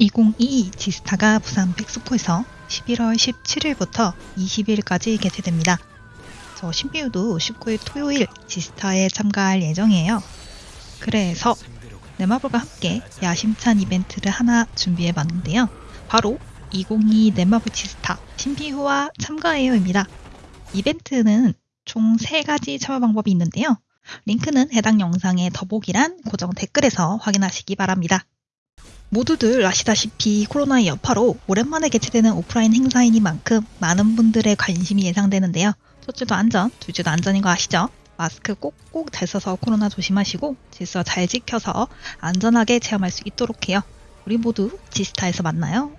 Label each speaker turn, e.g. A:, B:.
A: 2022 지스타가 부산 백스코에서 11월 17일부터 20일까지 개최됩니다. 저 신비우도 19일 토요일 지스타에 참가할 예정이에요. 그래서 네마블과 함께 야심찬 이벤트를 하나 준비해 봤는데요. 바로 2022 네마블 지스타 신비후와 참가해요입니다. 이벤트는 총 3가지 참여 방법이 있는데요. 링크는 해당 영상의 더보기란 고정 댓글에서 확인하시기 바랍니다. 모두들 아시다시피 코로나의 여파로 오랜만에 개최되는 오프라인 행사이니만큼 많은 분들의 관심이 예상되는데요. 첫째도 안전, 둘째도 안전인 거 아시죠? 마스크 꼭꼭 잘 써서 코로나 조심하시고 질서 잘 지켜서 안전하게 체험할 수 있도록 해요. 우리 모두 지스타에서 만나요.